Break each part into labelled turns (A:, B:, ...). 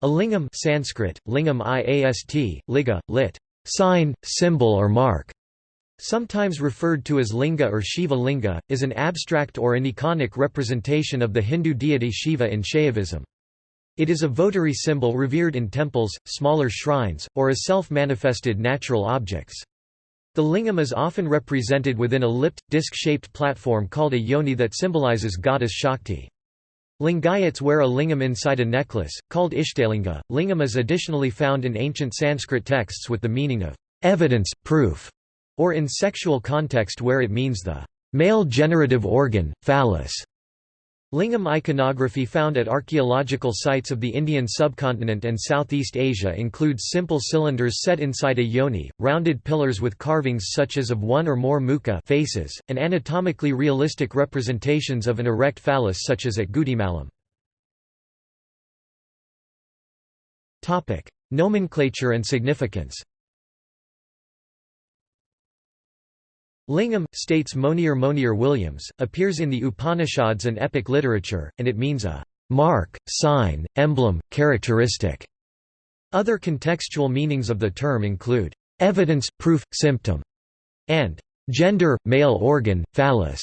A: A lingam Sanskrit, lingam iast, liga, lit. sign, symbol or mark, sometimes referred to as linga or Shiva linga, is an abstract or aniconic representation of the Hindu deity Shiva in Shaivism. It is a votary symbol revered in temples, smaller shrines, or as self-manifested natural objects. The lingam is often represented within a lipped, disc-shaped platform called a yoni that symbolizes goddess Shakti. Lingayats wear a lingam inside a necklace, called Ishtalinga. Lingam is additionally found in ancient Sanskrit texts with the meaning of evidence, proof, or in sexual context where it means the male generative organ, phallus. Lingam iconography found at archaeological sites of the Indian subcontinent and Southeast Asia includes simple cylinders set inside a yoni, rounded pillars with carvings such as of one or more mukha faces, and anatomically realistic representations of an erect phallus such as at Gudimallam. Nomenclature and significance Lingam, states Monier Monier Williams, appears in the Upanishads and epic literature, and it means a mark, sign, emblem, characteristic. Other contextual meanings of the term include evidence, proof, symptom, and gender, male organ, phallus.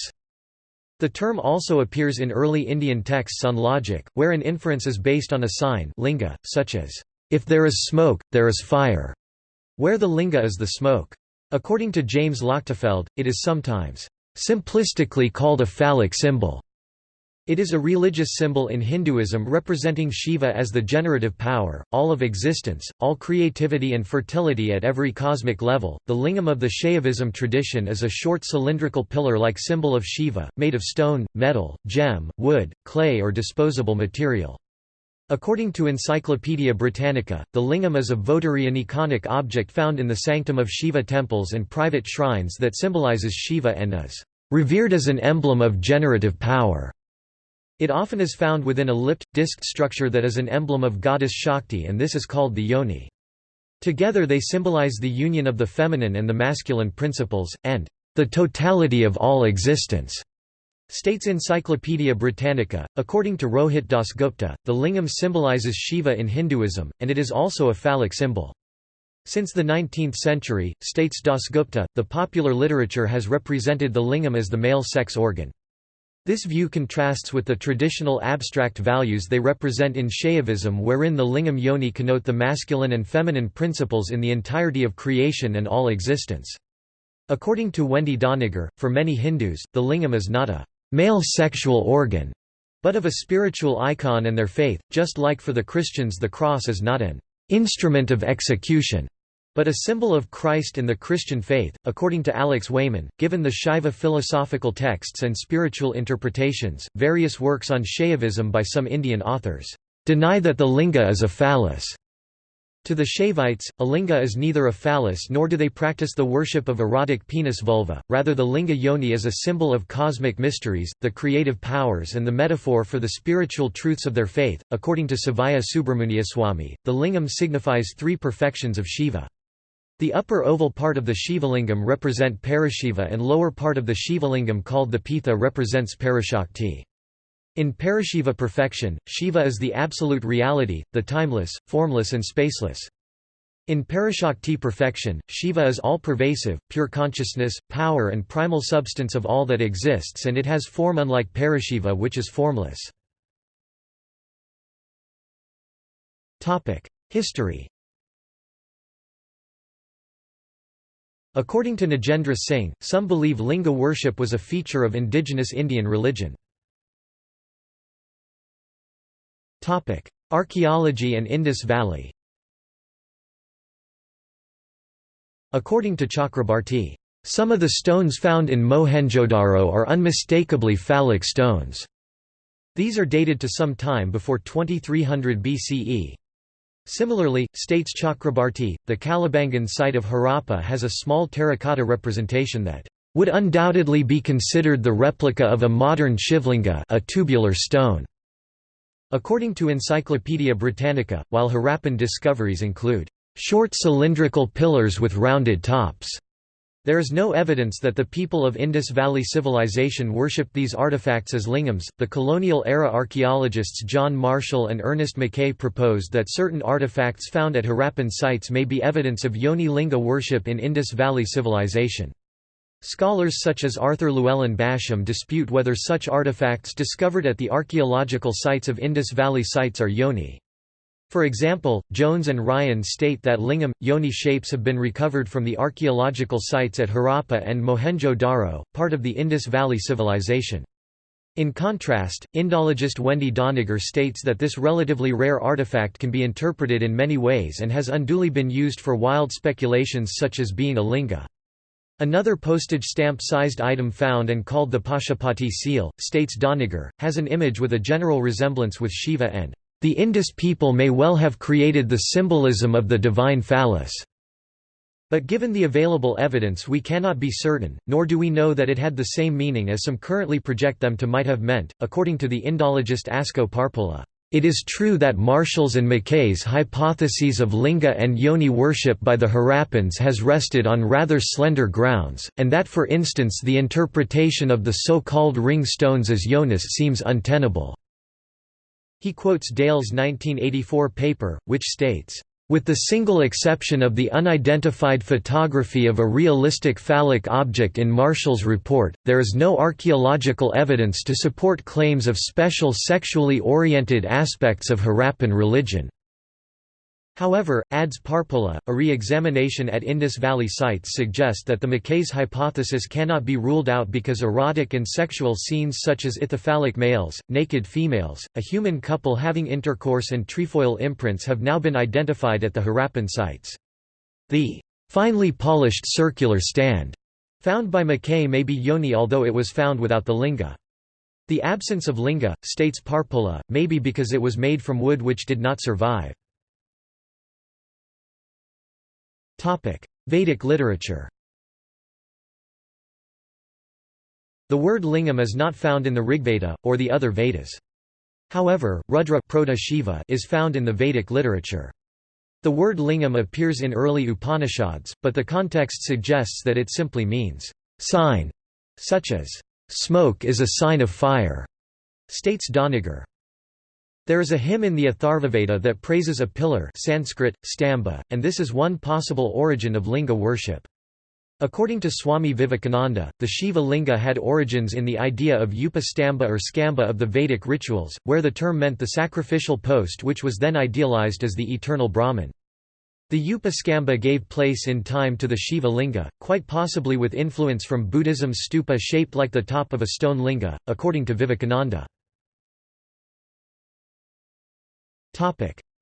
A: The term also appears in early Indian texts on logic, where an inference is based on a sign linga, such as, if there is smoke, there is fire, where the linga is the smoke. According to James Lochtefeld, it is sometimes simplistically called a phallic symbol. It is a religious symbol in Hinduism representing Shiva as the generative power, all of existence, all creativity and fertility at every cosmic level. The lingam of the Shaivism tradition is a short cylindrical pillar like symbol of Shiva, made of stone, metal, gem, wood, clay, or disposable material. According to Encyclopaedia Britannica, the lingam is a votary and iconic object found in the sanctum of Shiva temples and private shrines that symbolizes Shiva and is revered as an emblem of generative power. It often is found within a lipped, disked structure that is an emblem of goddess Shakti and this is called the yoni. Together they symbolize the union of the feminine and the masculine principles, and the totality of all existence. States Encyclopaedia Britannica, according to Rohit Dasgupta, the lingam symbolizes Shiva in Hinduism, and it is also a phallic symbol. Since the 19th century, states Dasgupta, the popular literature has represented the lingam as the male sex organ. This view contrasts with the traditional abstract values they represent in Shaivism wherein the lingam yoni connote the masculine and feminine principles in the entirety of creation and all existence. According to Wendy Doniger, for many Hindus, the lingam is not a male sexual organ, but of a spiritual icon and their faith, just like for the Christians the cross is not an instrument of execution, but a symbol of Christ and the Christian faith. According to Alex Wayman, given the Shaiva philosophical texts and spiritual interpretations, various works on Shaivism by some Indian authors deny that the linga is a phallus. To the Shaivites, a linga is neither a phallus nor do they practice the worship of erotic penis vulva, rather the linga yoni is a symbol of cosmic mysteries, the creative powers and the metaphor for the spiritual truths of their faith. According to Sivaya Subramuniyaswami, the lingam signifies three perfections of Shiva. The upper oval part of the Shivalingam represent Parashiva and lower part of the Shivalingam called the Pitha represents Parashakti. In Parashiva perfection, Shiva is the absolute reality, the timeless, formless and spaceless. In Parashakti perfection, Shiva is all-pervasive, pure consciousness, power and primal substance of all that exists and it has form unlike Parashiva which is formless. History According to Nagendra Singh, some believe linga worship was a feature of indigenous Indian religion. Archaeology and Indus Valley According to Chakrabarti, some of the stones found in Mohenjo-Daro are unmistakably phallic stones. These are dated to some time before 2300 BCE. Similarly, states Chakrabarti, the Kalibangan site of Harappa has a small terracotta representation that would undoubtedly be considered the replica of a modern shivlinga a tubular stone. According to Encyclopaedia Britannica, while Harappan discoveries include short cylindrical pillars with rounded tops, There is no evidence that the people of Indus Valley Civilization worshipped these artifacts as lingams. The colonial era archaeologists John Marshall and Ernest Mackay proposed that certain artifacts found at Harappan sites may be evidence of Yoni Linga worship in Indus Valley Civilization. Scholars such as Arthur Llewellyn Basham dispute whether such artifacts discovered at the archaeological sites of Indus Valley sites are Yoni. For example, Jones and Ryan state that lingam, yoni shapes have been recovered from the archaeological sites at Harappa and Mohenjo-Daro, part of the Indus Valley Civilization. In contrast, Indologist Wendy Doniger states that this relatively rare artifact can be interpreted in many ways and has unduly been used for wild speculations such as being a linga. Another postage stamp-sized item found and called the Pashupati seal, states Doniger, has an image with a general resemblance with Shiva and the Indus people may well have created the symbolism of the divine phallus. But given the available evidence we cannot be certain, nor do we know that it had the same meaning as some currently project them to might have meant, according to the Indologist Asko Parpola. It is true that Marshall's and Mackay's hypotheses of linga and yoni worship by the Harappans has rested on rather slender grounds, and that for instance the interpretation of the so-called ring stones as yonis seems untenable. He quotes Dale's 1984 paper, which states, with the single exception of the unidentified photography of a realistic phallic object in Marshall's report, there is no archaeological evidence to support claims of special sexually oriented aspects of Harappan religion. However, adds Parpola, a re-examination at Indus Valley sites suggest that the Mackay's hypothesis cannot be ruled out because erotic and sexual scenes such as ithyphallic males, naked females, a human couple having intercourse and trefoil imprints have now been identified at the Harappan sites. The finely polished circular stand found by Mackay may be yoni although it was found without the linga. The absence of linga, states Parpola, may be because it was made from wood which did not survive. Vedic literature The word lingam is not found in the Rigveda, or the other Vedas. However, Rudra Proto Shiva is found in the Vedic literature. The word lingam appears in early Upanishads, but the context suggests that it simply means, sign, such as, smoke is a sign of fire, states Doniger. There is a hymn in the Atharvaveda that praises a pillar Sanskrit, stamba, and this is one possible origin of linga worship. According to Swami Vivekananda, the Shiva linga had origins in the idea of upastamba or skamba of the Vedic rituals, where the term meant the sacrificial post which was then idealized as the eternal Brahman. The upaskamba gave place in time to the Shiva linga, quite possibly with influence from Buddhism's stupa shaped like the top of a stone linga, according to Vivekananda.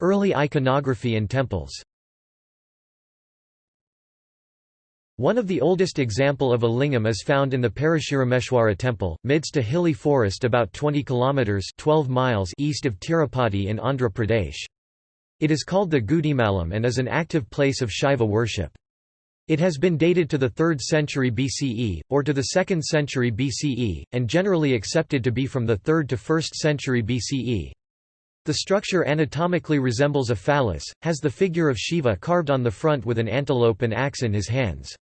A: Early iconography and temples One of the oldest example of a lingam is found in the Parashurameshwara temple, midst a hilly forest about 20 kilometers 12 miles east of Tirupati in Andhra Pradesh. It is called the Gudimallam and is an active place of Shiva worship. It has been dated to the 3rd century BCE, or to the 2nd century BCE, and generally accepted to be from the 3rd to 1st century BCE. The structure anatomically resembles a phallus, has the figure of Shiva carved on the front with an antelope and axe in his hands.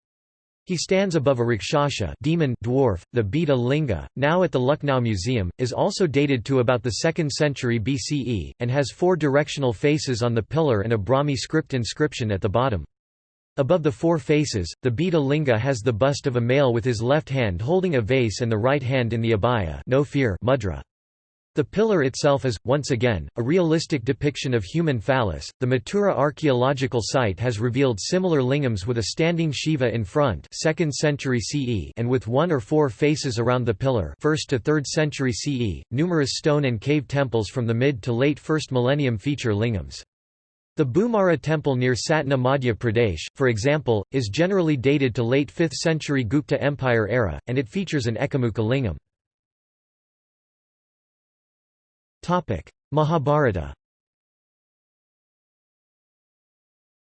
A: He stands above a Rakshasa demon dwarf. The Beta Linga, now at the Lucknow Museum, is also dated to about the 2nd century BCE, and has four directional faces on the pillar and a Brahmi script inscription at the bottom. Above the four faces, the Beta Linga has the bust of a male with his left hand holding a vase and the right hand in the abhaya no fear mudra. The pillar itself is, once again, a realistic depiction of human phallus. The Mathura archaeological site has revealed similar lingams with a standing Shiva in front, 2nd century CE, and with one or four faces around the pillar, 1st to 3rd century CE. Numerous stone and cave temples from the mid to late 1st millennium feature lingams. The Bhumara temple near Satna Madhya Pradesh, for example, is generally dated to late 5th century Gupta Empire era, and it features an Ekamukha lingam. Mahabharata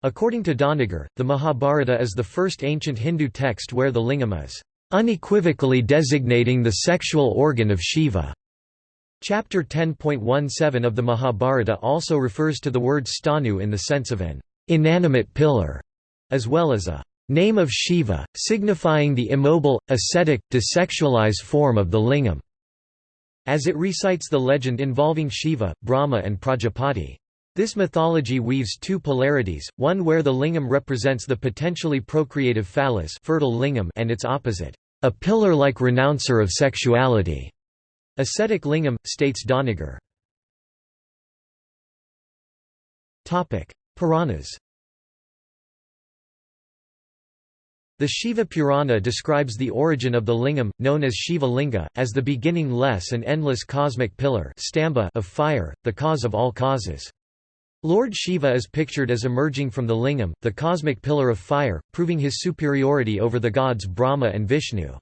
A: According to Doniger, the Mahabharata is the first ancient Hindu text where the lingam is unequivocally designating the sexual organ of Shiva. Chapter 10.17 of the Mahabharata also refers to the word stanu in the sense of an inanimate pillar, as well as a name of Shiva, signifying the immobile, ascetic, desexualized form of the lingam, as it recites the legend involving Shiva, Brahma and Prajapati. This mythology weaves two polarities, one where the lingam represents the potentially procreative phallus fertile lingam and its opposite, a pillar-like renouncer of sexuality. Ascetic lingam, states Doniger. Puranas The Shiva Purana describes the origin of the lingam, known as Shiva Linga, as the beginningless and endless cosmic pillar of fire, the cause of all causes. Lord Shiva is pictured as emerging from the lingam, the cosmic pillar of fire, proving his superiority over the gods Brahma and Vishnu.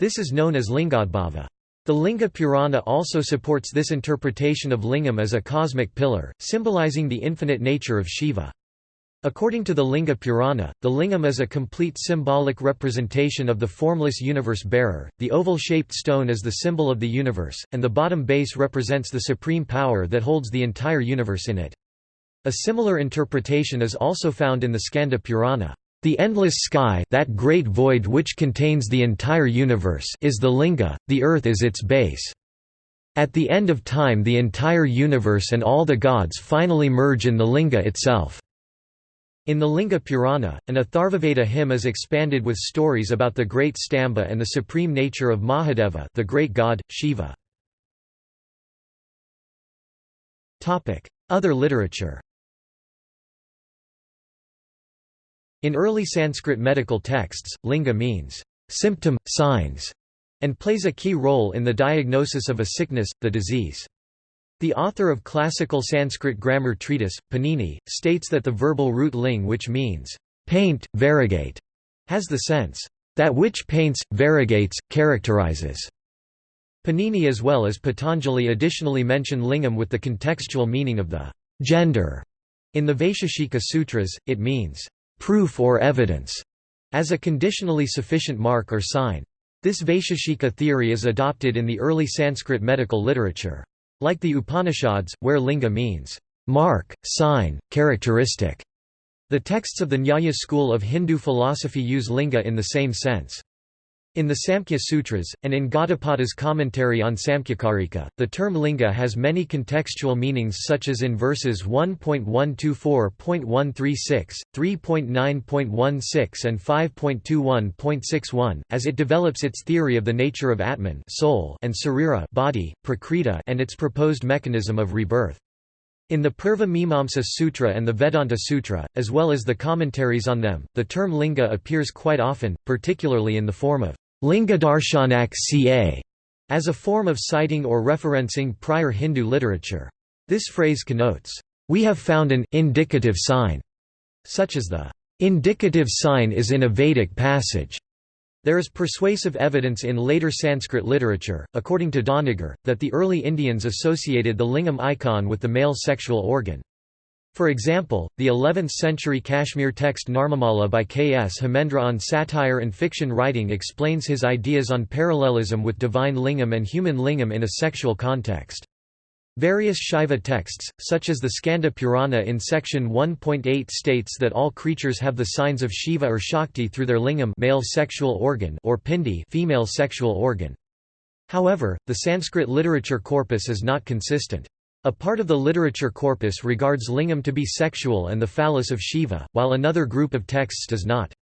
A: This is known as Lingadbhava. The Linga Purana also supports this interpretation of lingam as a cosmic pillar, symbolizing the infinite nature of Shiva. According to the Linga Purana, the lingam is a complete symbolic representation of the formless universe bearer, the oval-shaped stone is the symbol of the universe, and the bottom base represents the supreme power that holds the entire universe in it. A similar interpretation is also found in the Skanda Purana. The endless sky that great void which contains the entire universe is the linga, the earth is its base. At the end of time the entire universe and all the gods finally merge in the linga itself. In the Linga Purana, an Atharvaveda hymn is expanded with stories about the great Stamba and the supreme nature of Mahadeva the great god, Shiva. Other literature In early Sanskrit medical texts, linga means symptom, signs, and plays a key role in the diagnosis of a sickness, the disease. The author of classical Sanskrit grammar treatise, Panini, states that the verbal root ling which means paint, variegate, has the sense that which paints, variegates, characterizes. Panini as well as Patanjali additionally mention lingam with the contextual meaning of the gender. In the Vaisheshika Sutras, it means proof or evidence, as a conditionally sufficient mark or sign. This Vaisheshika theory is adopted in the early Sanskrit medical literature. Like the Upanishads, where linga means mark, sign, characteristic, the texts of the Nyaya school of Hindu philosophy use linga in the same sense. In the Samkhya Sutras, and in Gaudapada's commentary on Samkhyakarika, the term linga has many contextual meanings such as in verses 1.124.136, 3.9.16 and 5.21.61, as it develops its theory of the nature of Atman soul and Sarira body, prakriti and its proposed mechanism of rebirth. In the Purva Mimamsa Sutra and the Vedanta Sutra, as well as the commentaries on them, the term linga appears quite often, particularly in the form of Lingadarshanak ca. as a form of citing or referencing prior Hindu literature. This phrase connotes, "...we have found an indicative sign", such as the indicative sign is in a Vedic passage. There is persuasive evidence in later Sanskrit literature, according to Doniger, that the early Indians associated the lingam icon with the male sexual organ. For example, the 11th-century Kashmir text Narmamala by Kshemendra on satire and fiction writing explains his ideas on parallelism with divine lingam and human lingam in a sexual context. Various Shaiva texts, such as the Skanda Purana in section 1.8 states that all creatures have the signs of Shiva or Shakti through their lingam male sexual organ or pindi female sexual organ. However, the Sanskrit literature corpus is not consistent. A part of the literature corpus regards lingam to be sexual and the phallus of Shiva, while another group of texts does not.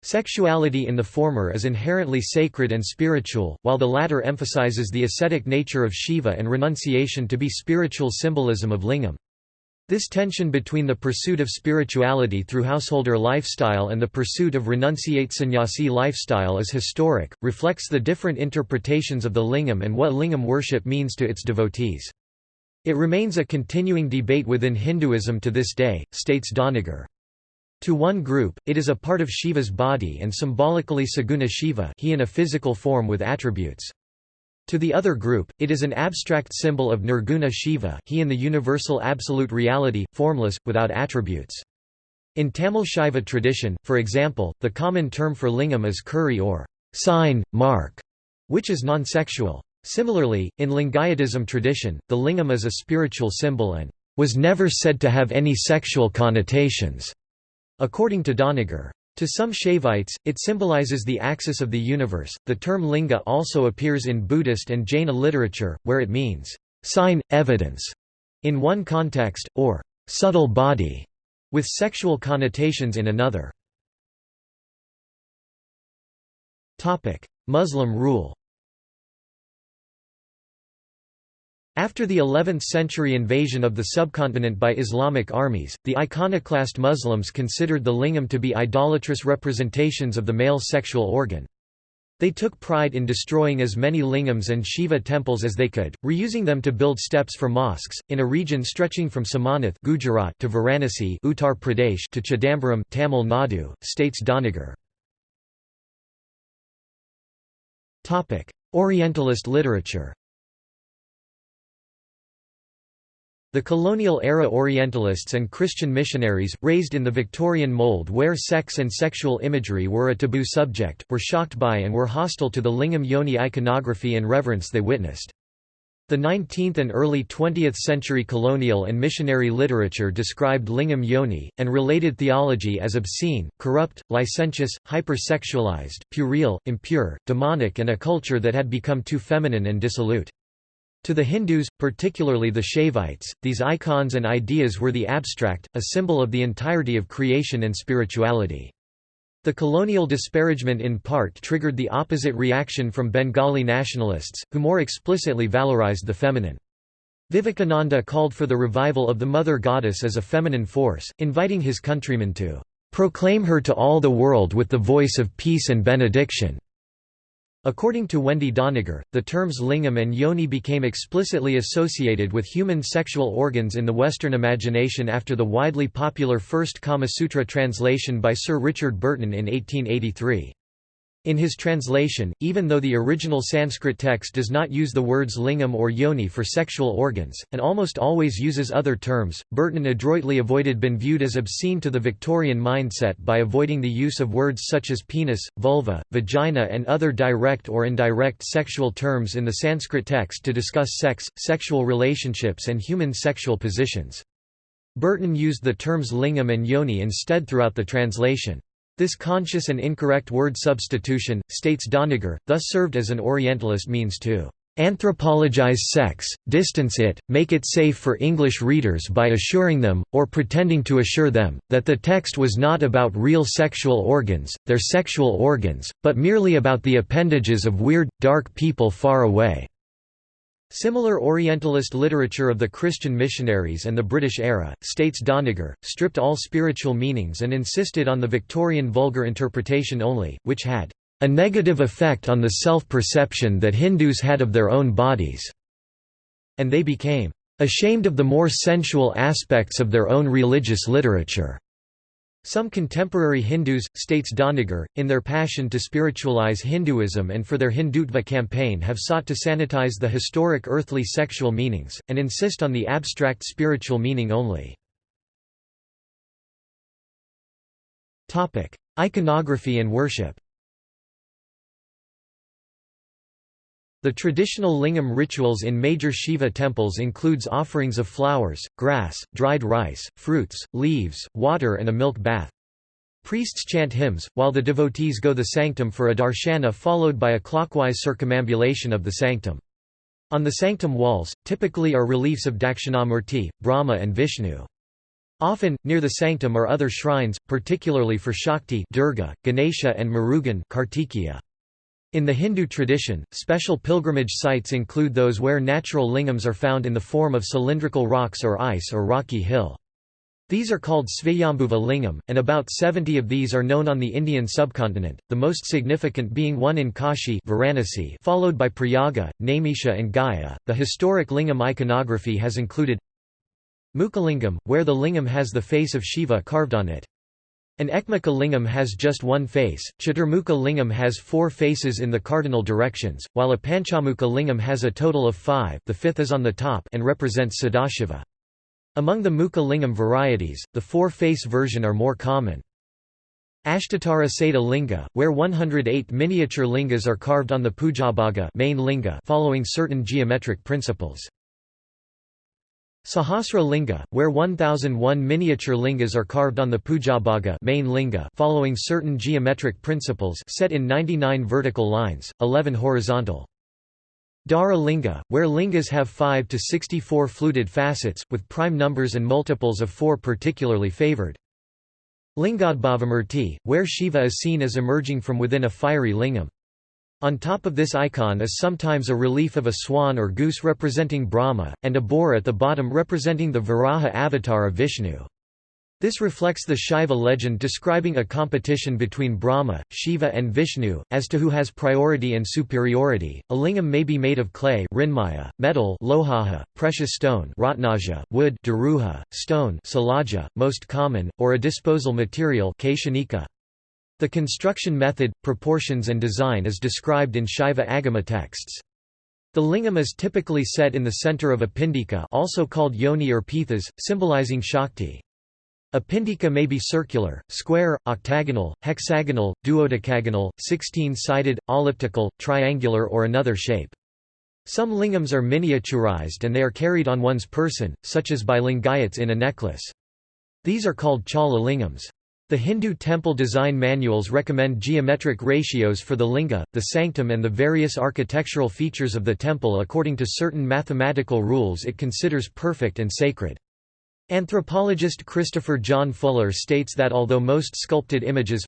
A: Sexuality in the former is inherently sacred and spiritual, while the latter emphasizes the ascetic nature of Shiva and renunciation to be spiritual symbolism of lingam. This tension between the pursuit of spirituality through householder lifestyle and the pursuit of renunciate sannyasi lifestyle is historic, reflects the different interpretations of the lingam and what lingam worship means to its devotees. It remains a continuing debate within Hinduism to this day, states Doniger. To one group, it is a part of Shiva's body and symbolically Saguna Shiva he in a physical form with attributes. To the other group, it is an abstract symbol of Nirguna Shiva he in the universal absolute reality, formless, without attributes. In Tamil Shaiva tradition, for example, the common term for lingam is kuri or sign, mark, which is non-sexual. Similarly, in Lingayatism tradition, the lingam is a spiritual symbol and was never said to have any sexual connotations, according to Doniger. To some Shaivites, it symbolizes the axis of the universe. The term linga also appears in Buddhist and Jaina literature, where it means sign, evidence, in one context, or subtle body, with sexual connotations in another. Muslim rule After the 11th-century invasion of the subcontinent by Islamic armies, the iconoclast Muslims considered the lingam to be idolatrous representations of the male sexual organ. They took pride in destroying as many lingams and Shiva temples as they could, reusing them to build steps for mosques, in a region stretching from Somanath Gujarat to Varanasi Uttar Pradesh to Chidambaram Tamil Nadu, states Doniger. Orientalist literature The colonial-era Orientalists and Christian missionaries, raised in the Victorian mold where sex and sexual imagery were a taboo subject, were shocked by and were hostile to the lingam yoni iconography and reverence they witnessed. The 19th and early 20th century colonial and missionary literature described lingam yoni, and related theology as obscene, corrupt, licentious, hypersexualized, puerile, impure, demonic and a culture that had become too feminine and dissolute. To the Hindus, particularly the Shaivites, these icons and ideas were the abstract, a symbol of the entirety of creation and spirituality. The colonial disparagement in part triggered the opposite reaction from Bengali nationalists, who more explicitly valorized the feminine. Vivekananda called for the revival of the mother goddess as a feminine force, inviting his countrymen to proclaim her to all the world with the voice of peace and benediction. According to Wendy Doniger, the terms lingam and yoni became explicitly associated with human sexual organs in the Western imagination after the widely popular first Kama Sutra translation by Sir Richard Burton in 1883. In his translation, even though the original Sanskrit text does not use the words lingam or yoni for sexual organs, and almost always uses other terms, Burton adroitly avoided being viewed as obscene to the Victorian mindset by avoiding the use of words such as penis, vulva, vagina and other direct or indirect sexual terms in the Sanskrit text to discuss sex, sexual relationships and human sexual positions. Burton used the terms lingam and yoni instead throughout the translation. This conscious and incorrect word substitution, states Doniger, thus served as an Orientalist means to anthropologize sex, distance it, make it safe for English readers by assuring them, or pretending to assure them, that the text was not about real sexual organs, their sexual organs, but merely about the appendages of weird, dark people far away. Similar Orientalist literature of the Christian missionaries and the British era, states Doniger, stripped all spiritual meanings and insisted on the Victorian vulgar interpretation only, which had a negative effect on the self-perception that Hindus had of their own bodies, and they became ashamed of the more sensual aspects of their own religious literature. Some contemporary Hindus, states Doniger, in their passion to spiritualize Hinduism and for their Hindutva campaign have sought to sanitize the historic earthly sexual meanings, and insist on the abstract spiritual meaning only. Iconography and worship The traditional lingam rituals in major Shiva temples includes offerings of flowers, grass, dried rice, fruits, leaves, water and a milk bath. Priests chant hymns, while the devotees go the sanctum for a darshana followed by a clockwise circumambulation of the sanctum. On the sanctum walls, typically are reliefs of Dakshinamurti, Brahma and Vishnu. Often, near the sanctum are other shrines, particularly for Shakti Durga, Ganesha and Murugan Kartikeya. In the Hindu tradition, special pilgrimage sites include those where natural lingams are found in the form of cylindrical rocks or ice or rocky hill. These are called Svayambhuva lingam, and about 70 of these are known on the Indian subcontinent, the most significant being one in Kashi Varanasi, followed by Prayaga, Naimisha and Gaya. The historic lingam iconography has included Mukalingam, where the lingam has the face of Shiva carved on it. An Ekmukha lingam has just one face, Chaturmukha lingam has four faces in the cardinal directions, while a Panchamukha lingam has a total of five the fifth is on the top and represents Sadashiva. Among the Mukha lingam varieties, the four-face version are more common. Ashtatara Seda Linga, where 108 miniature lingas are carved on the Pujabhaga main linga following certain geometric principles. Sahasra Linga, where 1001 miniature lingas are carved on the Pujabhaga main linga following certain geometric principles set in 99 vertical lines, 11 horizontal. Dara Linga, where lingas have 5 to 64 fluted facets, with prime numbers and multiples of 4 particularly favored. Lingadbhavamurti, where Shiva is seen as emerging from within a fiery lingam. On top of this icon is sometimes a relief of a swan or goose representing Brahma, and a boar at the bottom representing the Varaha avatar of Vishnu. This reflects the Shaiva legend describing a competition between Brahma, Shiva and Vishnu, as to who has priority and superiority. A lingam may be made of clay rinmaya, metal lohaha, precious stone ratnaja, wood daruha, stone salaja, most common, or a disposal material keshanika. The construction method, proportions and design is described in Shaiva Agama texts. The lingam is typically set in the center of a pindika also called yoni or pithas, symbolizing Shakti. A pindika may be circular, square, octagonal, hexagonal, duodecagonal, 16-sided, elliptical, triangular or another shape. Some lingams are miniaturized and they are carried on one's person, such as by lingayats in a necklace. These are called chala lingams. The Hindu temple design manuals recommend geometric ratios for the linga, the sanctum and the various architectural features of the temple according to certain mathematical rules it considers perfect and sacred. Anthropologist Christopher John Fuller states that although most sculpted images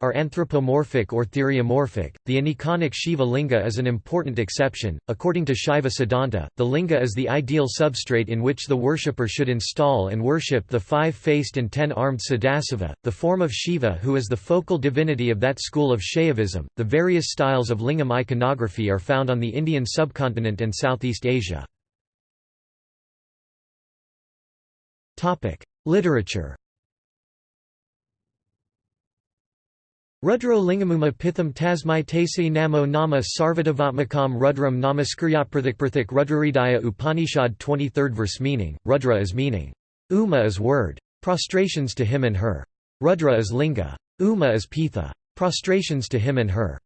A: are anthropomorphic or theriomorphic, the aniconic Shiva linga is an important exception. According to Shaiva Siddhanta, the linga is the ideal substrate in which the worshipper should install and worship the five-faced and ten-armed Sadasiva, the form of Shiva who is the focal divinity of that school of Shaivism. The various styles of lingam iconography are found on the Indian subcontinent and Southeast Asia. Topic: Literature. Rudro Lingamuma Pitham Tasmai Tasi Namo Nama Sarvadavatmakam Rudram Namaskryatprathikprathik Rudrahridaya Upanishad 23rd verse Meaning, Rudra is meaning. Uma is word. Prostrations to him and her. Rudra is linga. Uma is pitha. Prostrations to him and her.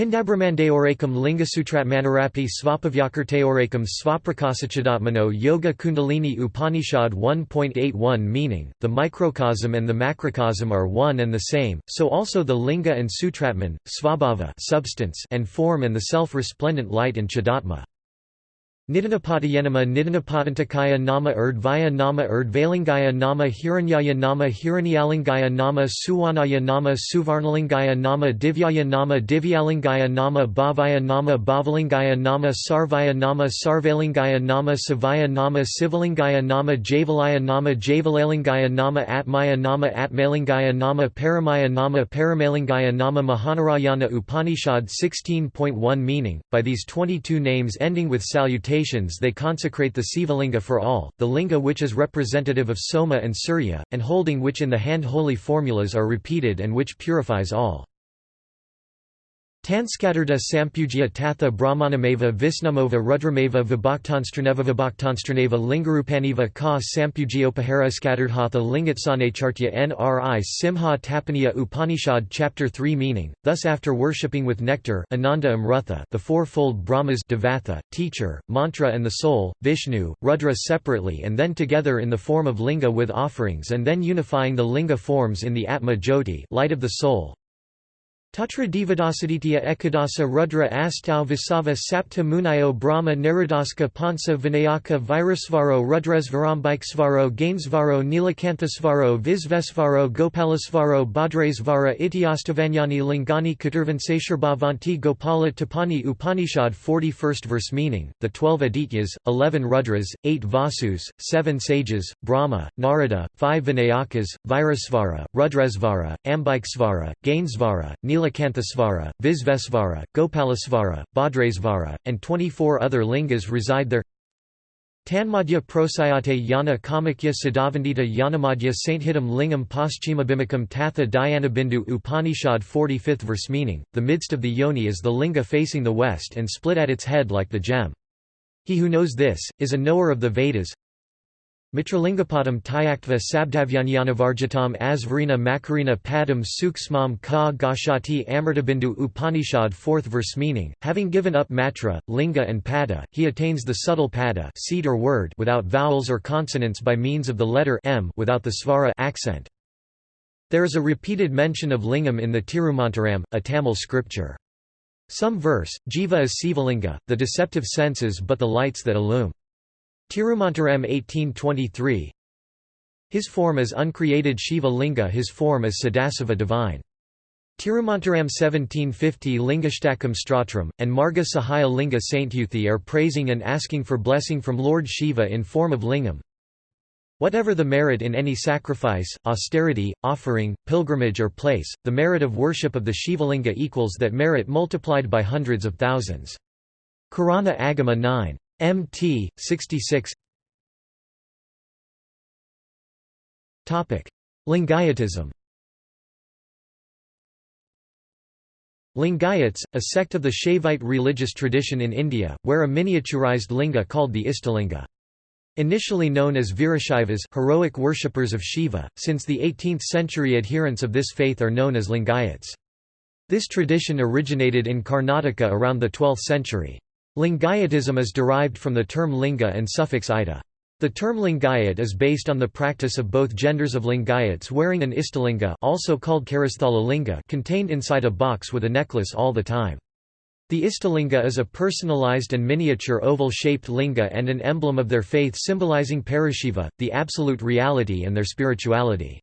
A: Pindabramandeorekam Lingasutratmanarapi Svapavyakarteorekam Svaprakasachadotmano Yoga Kundalini Upanishad 1.81 Meaning, the microcosm and the macrocosm are one and the same, so also the linga and sutratman, svabhava substance and form and the self-resplendent light and chadatma. Nidhanapatayanama Nidhanapatantakaya nama Urdvaya nama Urdvalingaya nama Hiranyaya nama Hiranyalingaya nama Suwanaya nama Suvarnalingaya nama Divyaya nama Divyalingaya nama Bhavaya nama Bhavalingaya nama Sarvaya nama Sarvalingaya nama Savaya nama Sivalingaya nama Javalaya nama Javalalingaya nama Atmaya nama Atmalingaya nama Paramaya nama Paramalingaya nama Mahanarayana Upanishad 16.1 Meaning, by these 22 names ending with salutation they consecrate the Sivalinga for all, the linga which is representative of Soma and Surya, and holding which in the hand holy formulas are repeated and which purifies all. Tanskatarda Sampujya Tatha Brahmanameva Visnamova Rudrameva Vibhaktanstraneva Vibhaktanstraneva Lingarupaniva Ka Sampujyopahara Skatardhatha Lingatsanachartya Nri Simha Tapaniya Upanishad Chapter 3 Meaning, thus after worshipping with nectar Ananda Amrutha the fourfold Brahmas Devatha, teacher, mantra and the soul, Vishnu, Rudra separately and then together in the form of linga with offerings and then unifying the linga forms in the Atma Jyoti light of the soul, Tatra Devadasaditya Ekadasa Rudra Astau Visava Sapta Munayo Brahma Niradaska Pansa Vinayaka Virasvaro Rudresvarambikesvaro Gainsvaro Nilakanthasvaro Visvesvaro Gopalasvaro Bhadresvara Ityastavanyani Lingani Katurvansesharbhavanti Gopala Tapani Upanishad 41st verse Meaning, the twelve Adityas, eleven Rudras, eight Vasus, seven sages, Brahma, Narada, five Vinayakas, Virasvara, Rudresvara, Ambikesvara, Gainsvara, Nil Nilakanthasvara, Visvesvara, Gopalasvara, Bhadresvara, and 24 other lingas reside there. Tanmadhya Prosyate Yana Kamakya Siddhavandita Yanamadhya Sainthidam Lingam Paschimabhimikam Tatha Dhyanabindu Upanishad 45th verse Meaning, the midst of the yoni is the linga facing the west and split at its head like the gem. He who knows this, is a knower of the Vedas, Mitralingapadam Tyaktva Sabdhavyanyanavarjitam Asvarina Makarina Padam Suksmam Ka Gashati Amritabindu Upanishad 4th verse meaning, having given up matra, linga and pada, he attains the subtle pada seed or word without vowels or consonants by means of the letter m without the svara accent. There is a repeated mention of lingam in the Tirumantiram, a Tamil scripture. Some verse, jiva is Sivalinga, the deceptive senses but the lights that illume. Tirumantiram 1823 His form is uncreated Shiva Linga his form is Sadasiva divine. Tirumantiram 1750 Lingashtakam Stratram, and Marga Sahaya Linga Saintyuthi are praising and asking for blessing from Lord Shiva in form of lingam. Whatever the merit in any sacrifice, austerity, offering, pilgrimage or place, the merit of worship of the Shivalinga equals that merit multiplied by hundreds of thousands. Karana Agama 9. MT 66 Topic Lingayatism Lingayats, a sect of the Shaivite religious tradition in India, wear a miniaturized linga called the Istalinga. Initially known as Virashaivas heroic worshippers of Shiva, since the 18th century adherents of this faith are known as Lingayats. This tradition originated in Karnataka around the 12th century. Lingayatism is derived from the term linga and suffix ida. The term lingayat is based on the practice of both genders of lingayats wearing an istalinga also called linga contained inside a box with a necklace all the time. The istalinga is a personalized and miniature oval-shaped linga and an emblem of their faith symbolizing Parashiva, the absolute reality and their spirituality.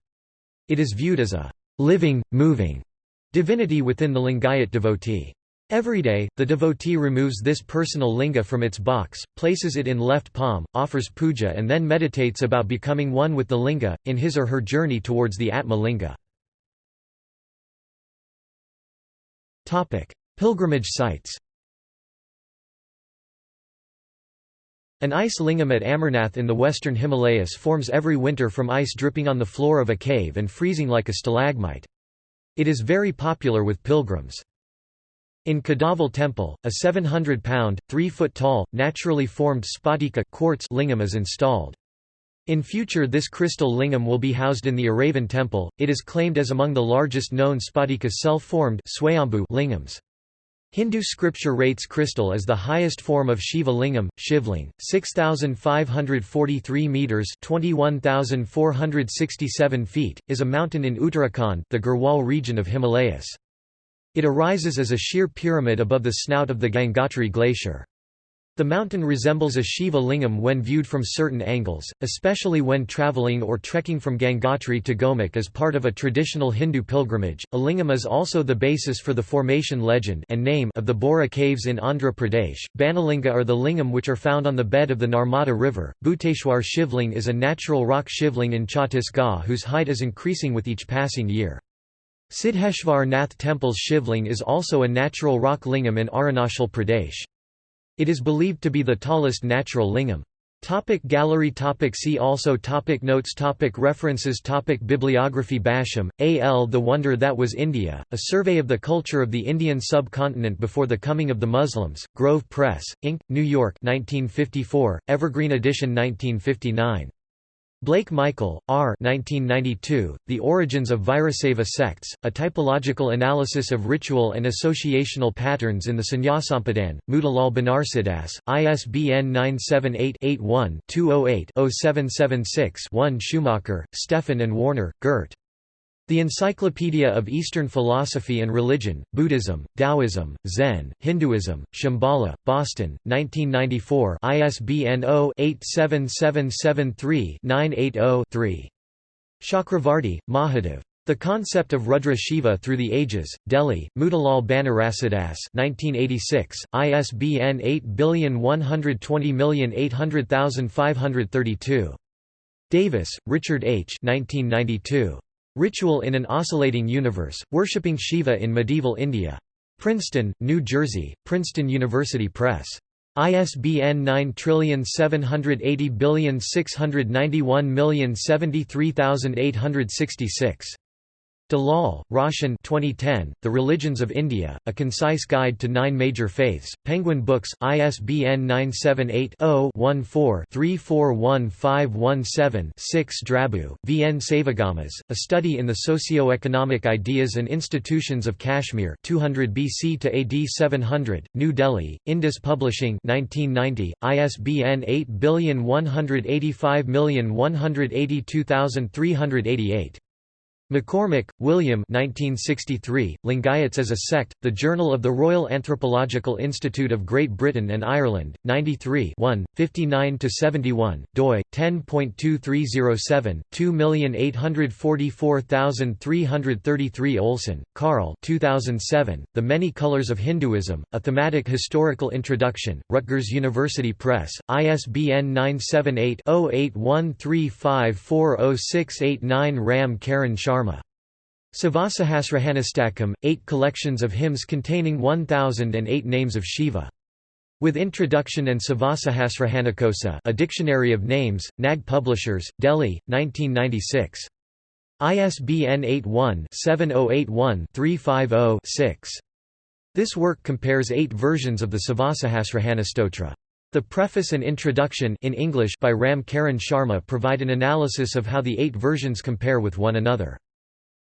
A: It is viewed as a living, moving divinity within the Lingayat devotee. Every day, the devotee removes this personal linga from its box, places it in left palm, offers puja and then meditates about becoming one with the linga, in his or her journey towards the Atma linga. Pilgrimage sites An ice lingam at Amarnath in the western Himalayas forms every winter from ice dripping on the floor of a cave and freezing like a stalagmite. It is very popular with pilgrims. In Kadavul Temple, a 700-pound, 3-foot-tall, naturally formed spatika quartz lingam is installed. In future this crystal lingam will be housed in the Iraivan temple, it is claimed as among the largest known spatika self-formed lingams. Hindu scripture rates crystal as the highest form of Shiva lingam, Shivling, 6,543 metres 21,467 feet, is a mountain in Uttarakhand the Garhwal region of Himalayas. It arises as a sheer pyramid above the snout of the Gangotri glacier. The mountain resembles a Shiva lingam when viewed from certain angles, especially when traveling or trekking from Gangotri to Gomukh as part of a traditional Hindu pilgrimage. A lingam is also the basis for the formation legend and name of the Borra caves in Andhra Pradesh. Banalinga are the lingam which are found on the bed of the Narmada River. Bhuteshwar Shivling is a natural rock shivling in Chhattisgarh whose height is increasing with each passing year. Siddheshwar Nath Temple's Shivling is also a natural rock lingam in Arunachal Pradesh. It is believed to be the tallest natural lingam. Topic gallery topic See also topic Notes topic References topic Bibliography Basham, A. L. The Wonder That Was India, A Survey of the Culture of the Indian Subcontinent Before the Coming of the Muslims, Grove Press, Inc., New York 1954, Evergreen edition 1959. Blake Michael, R. 1992, The Origins of Virasaiva Sects, A Typological Analysis of Ritual and Associational Patterns in the Sannyasampadan, Motilal Banarsidass, ISBN 978-81-208-0776-1 Schumacher, Stefan and Warner, Gert. The Encyclopedia of Eastern Philosophy and Religion, Buddhism, Taoism, Zen, Hinduism, Shambhala, Boston, 1994 ISBN 0-87773-980-3. Chakravarti, Mahadev. The Concept of Rudra Shiva Through the Ages, Delhi, Motilal Banarsidass 1986, ISBN 8120800532. Davis, Richard H. 1992. Ritual in an Oscillating Universe, Worshipping Shiva in Medieval India. Princeton, New Jersey, Princeton University Press. ISBN 9780691073866. Dalal, Roshan 2010, The Religions of India, A Concise Guide to Nine Major Faiths, Penguin Books, ISBN 978-0-14-341517-6 Drabu, V. N. Savagamas, A Study in the Socio-Economic Ideas and Institutions of Kashmir 200 BC to AD 700, New Delhi, Indus Publishing 1990, ISBN 8185182388. McCormick, William 1963, Lingayats as a Sect, The Journal of the Royal Anthropological Institute of Great Britain and Ireland, 93 59–71, doi, 10.2307, 2844333 Olson, Carl 2007, The Many Colors of Hinduism, A Thematic Historical Introduction, Rutgers University Press, ISBN 978 0813540689 Ram Karan Sharma Sharma. Sivasahasranamastakam, eight collections of hymns containing 1008 names of Shiva. With Introduction and Sivasahasranamakosa a Dictionary of Names, Nag Publishers, Delhi, 1996. ISBN 81-7081-350-6. This work compares eight versions of the Sivasahasranamastotra. The preface and introduction in English by Ram Karan Sharma provide an analysis of how the eight versions compare with one another.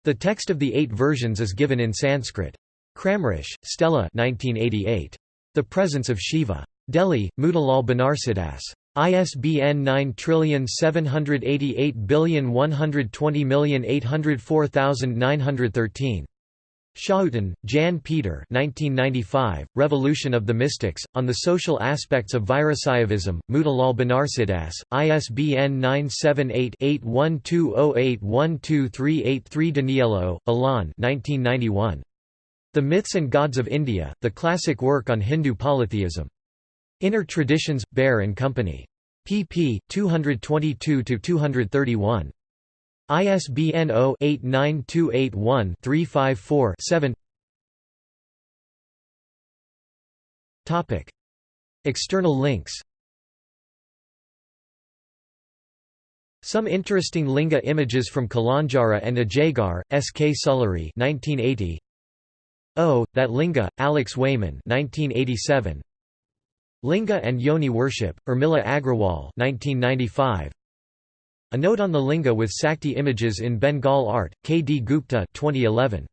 A: The text of the eight versions is given in Sanskrit. Kramrisch, Stella 1988. The Presence of Shiva. Delhi, Motilal Banarsidass. ISBN 9788120804913. Schouten, Jan Peter 1995, Revolution of the Mystics, On the Social Aspects of Virasaivism, Motilal Banarsidass, ISBN 978-8120812383 Daniélou, Alain 1991. The Myths and Gods of India, the classic work on Hindu polytheism. Inner Traditions, Bear and Company. pp. 222–231. ISBN 0-89281-354-7 External links Some interesting linga images from Kalanjara and Ajagar, S. K. Sullery 1980. Oh, That Linga, Alex Wayman 1987. Linga and Yoni Worship, Urmila Agrawal 1995. A Note on the Linga with Sakti Images in Bengal Art, K. D. Gupta 2011.